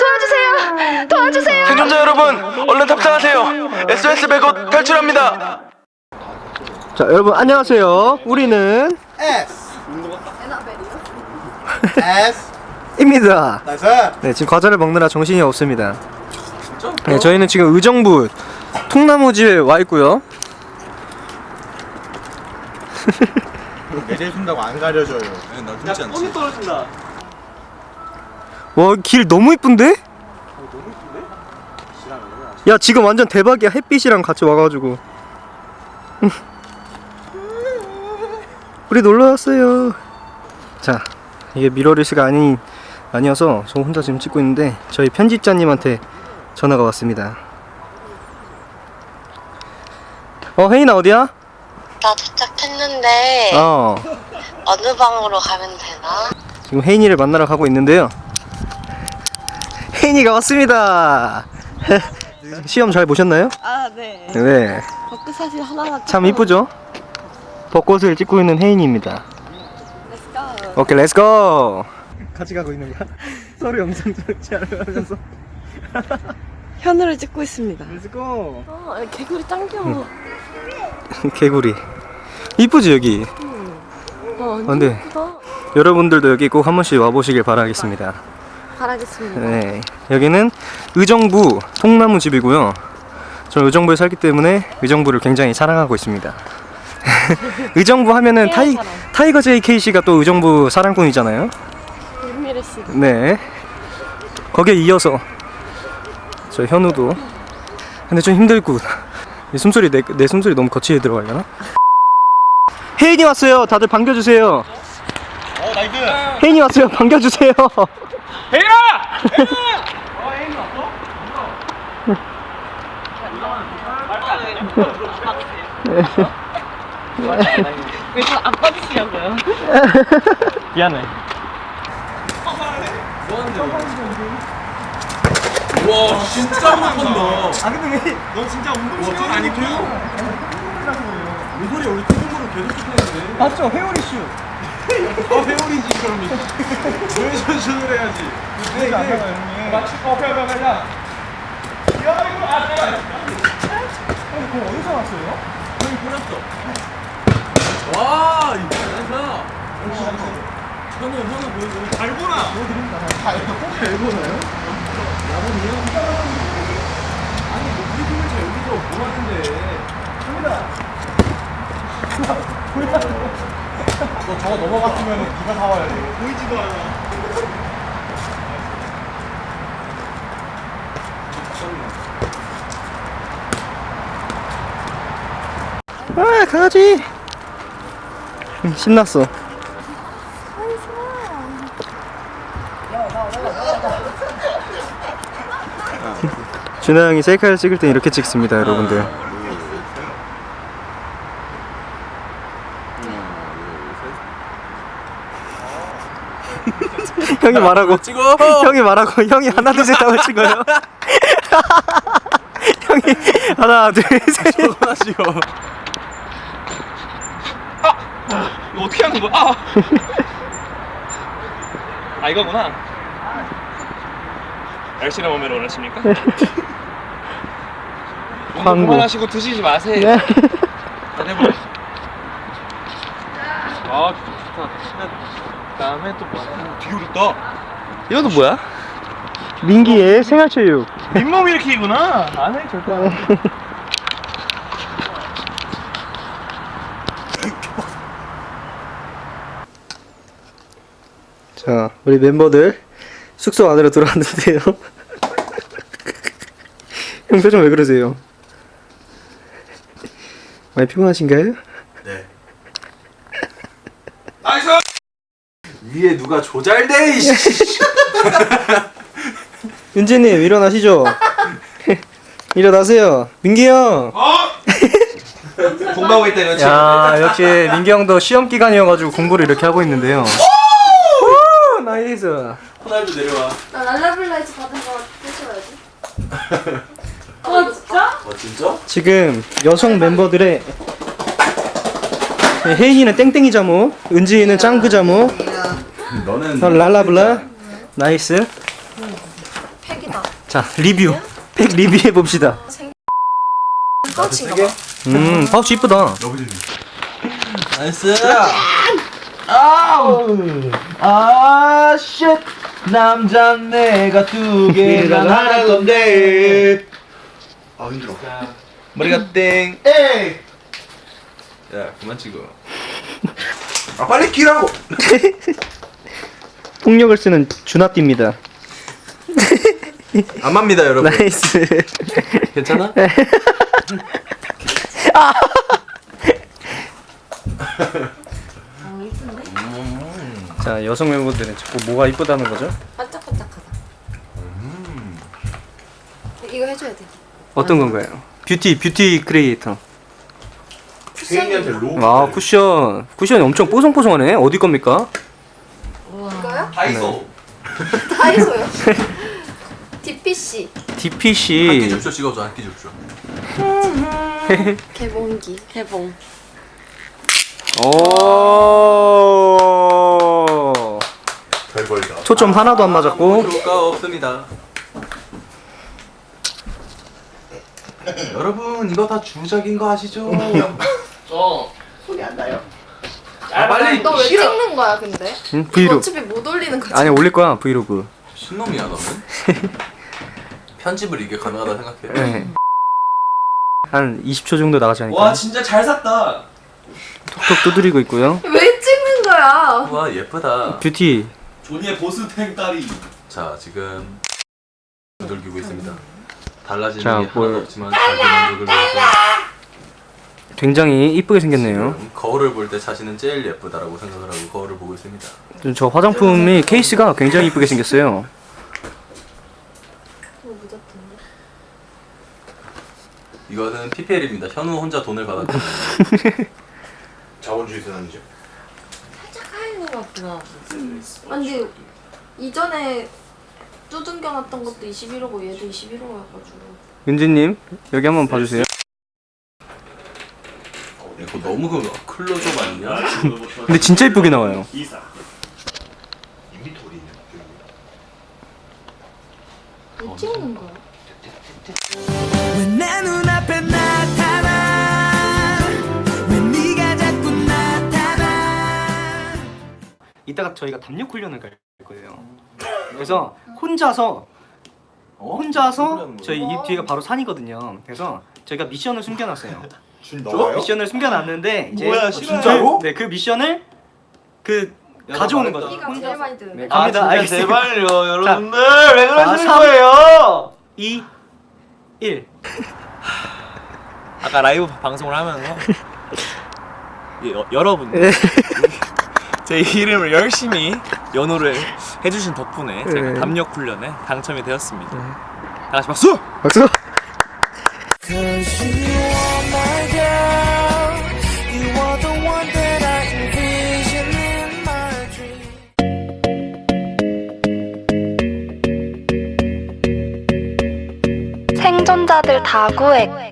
도와주세요! 도와주세요! 생존자 여러분, 얼른 탑승하세요. SOS 백업 탈출합니다. 자 여러분 안녕하세요. 우리는 S. S. 입니다. 네 지금 과자를 먹느라 정신이 없습니다. 네 저희는 지금 의정부 통나무 집에 와 있고요. 내려준다고 안 가려줘요 와 길 너무 이쁜데? 야 지금 완전 대박이야 햇빛이랑 같이 와가지고 우리 놀러 왔어요 자 이게 미러리스가 아니 아니어서 저 혼자 지금 찍고 있는데 저희 편집자님한테 전화가 왔습니다 어 혜인아 어디야? 나 도착했는데 어 어느 방으로 가면 되나? 지금 혜인이를 만나러 가고 있는데요 혜인이가 왔습니다 시험 잘 보셨나요? 아, 네. 네 벚꽃 사실 하나가 참 이쁘죠? 벚꽃을 찍고 있는 혜인입니다. 오케이, let's go! 같이 가고 있는 거야? 서로 영상 찍지 않으면서 현우를 찍고 있습니다. let's go! 어, 개구리 짱 귀여워. 개구리. 이쁘지, 여기? 어, 완전 근데 예쁘다. 여러분들도 여기 꼭 한 번씩 와보시길 바라겠습니다. 바라겠습니다. 네. 여기는 의정부 통나무 집이고요. 저는 의정부에 살기 때문에 의정부를 굉장히 사랑하고 있습니다. 의정부 하면은 해야 타이. 타이거 JK 씨가 또 의정부 사랑꾼이잖아요. 윤미래 씨. 네. 거기에 이어서 저 현우도 근데 좀 힘들고 내 숨소리 내, 내 숨소리 너무 거칠게 들어가려나? 혜인이 왔어요. 다들 반겨주세요. 어 nice 혜인이 왔어요. 반겨주세요. 왜 저 안 빠지시냐고요? 미안해. 와, 진짜 못한다. 아 근데 왜? 너 진짜 운동 아니고 우리 우리 팀으로 계속 찍는데 맞죠? 회오리 슈. 아 회오리지 그럼. 왜 선수를 해야지? 네 이게 맞추 어 오케이 오케이 오케이 야 이거 아 내가 그거 어디서 왔어요? 와, 이거 잘한다. 현우, 현우 보여줘. 잘 보나? 잘 보나요? 아니, 뭐 우리 팀에서 여기서 뭐 하는데? 너 저거 넘어갔으면 네가 사와야 돼 보이지도 않아 아 강아지. 음, 신났어. 준하 형이 셀카를 찍을 땐 이렇게 찍습니다, 여러분들. 형이 말하고 찍어. 형이 말하고 형이 하나 둘셋 하고 찍어요. 형이 하나 둘 셋. 하나 찍어. 아! 이거 어떻게 하는 거야? 아! 아, 이거구나. 날씬한 몸매로 원하십니까? 운동 광고. 그만하시고 드시지 마세요. 네. 자, 해보자. 아, 좋다, 좋다. 그 다음에 또 뭐야? 되게 어렵다. 이것도 뭐야? 민기의 생활체육. 잇몸 일으키기구나. 안 해, 절대 안 해. 자, 우리 멤버들 숙소 안으로 들어왔는데요. 형 표정 왜 그러세요? 많이 피곤하신가요? nice! 위에 누가 조잘돼, 이씨. 윤재님 일어나시죠. 일어나세요. 민기 형. 공부하고 있다, 이거지? 야, 역시 민기 형도 시험 기간이어가지고 공부를 이렇게 하고 있는데요. 오, 나이스. 호날두 내려와. 나 랄라블라이즈 받은 거 떼줘야지. 아 진짜? 어, 진짜? 지금 여성 멤버들의 네, 혜인이는 땡땡이 잠옷, 은지는 짱구 잠옷, 너는 랄라블라, nice. 팩이다. 자 리뷰. 팩 리뷰해 봅시다. 파우치인가 봐. 음 파우치 이쁘다. nice. 아우. 아, shit. 남자 내가 두 개가 하나 건데. 아 힘들어. 머리가 땡. 에이. 야, 그만 찍어. 아 빨리 끼라고. 폭력을 쓰는 주나띠입니다. 안 맙니다, 여러분. nice. 괜찮아? 자 여성 멤버들은 자꾸 뭐가 이쁘다는 거죠? 반짝반짝하다. 이거 해줘야 돼. 어떤 건가요? 뷰티 뷰티 크리에이터. 로. 와 쿠션 쿠션이 엄청 뽀송뽀송하네. 어디 겁니까? 다이소. 다이소요. DPC 한끼 DPC. 줍쇼 찍어줘, 한끼 줍쇼. 개봉기. 개봉. 오. 별벌다. 초점 하나도 안 맞았고. 효과 없습니다. 여러분, 이거 다 주작인 거 아시죠? 아, 빨리 너왜 찍는 거야 근데? 응? 이거 브이로그. 어차피 못 올리는 거지. 아니 올릴 거야 브이로그. 신놈이야 너는? 편집을 이게 가능하다 생각해? 네. 한 20초 정도 나가지 않을까? 진짜 잘 샀다 톡톡 두드리고 있고요. 왜 찍는 거야? 와 예쁘다 뷰티. 조니의 보스탱 딸이 자 지금 두들기고 있습니다 달라지는 자, 게 뭘- 하나도 없지만 자기 만족을 위해서 굉장히 이쁘게 생겼네요. 거울을 볼 때 자신은 제일 예쁘다라고 생각을 하고 거울을 보고 있습니다 좀저 화장품이 케이스가 굉장히 이쁘게 생겼어요. 이거는 PPL입니다 현우 혼자 돈을 받았고 자본주의 세상이죠. 하얀 거 같구나. 아니 이전에 두둥겨 놨던 것도 21호고 얘도 21호여가지고. 윤지님 여기 한번 봐주세요. 이거 너무 그 클로즈업 아니냐? 근데 진짜 이쁘게 나와요. 왜 찍는 거야? 내 눈앞에 나타나 왜 네가 자꾸 나타나 이따가 저희가 담력 훈련을 갈 거예요. 그래서 혼자서 어? 혼자서? 저희 이 뒤가 바로 산이거든요. 그래서 저희가 미션을 숨겨놨어요. 준 넘어요? 미션을 숨겨놨는데 이제 뭐야, 그- 진짜로? 네, 그 미션을 그 야, 가져오는 나 거죠. 피가 제일 많이 드는데. 네, 갑니다. 알겠습니다. 아, 제발요 여러분들 왜 그러시는 거예요? 2 1 아까 라이브 방송을 하면서 이 여, 여러분들 제 이름을 열심히 연호를 해주신 덕분에 제가 네. 담력 훈련에 당첨이 되었습니다. 다 같이 박수! 박수. 贵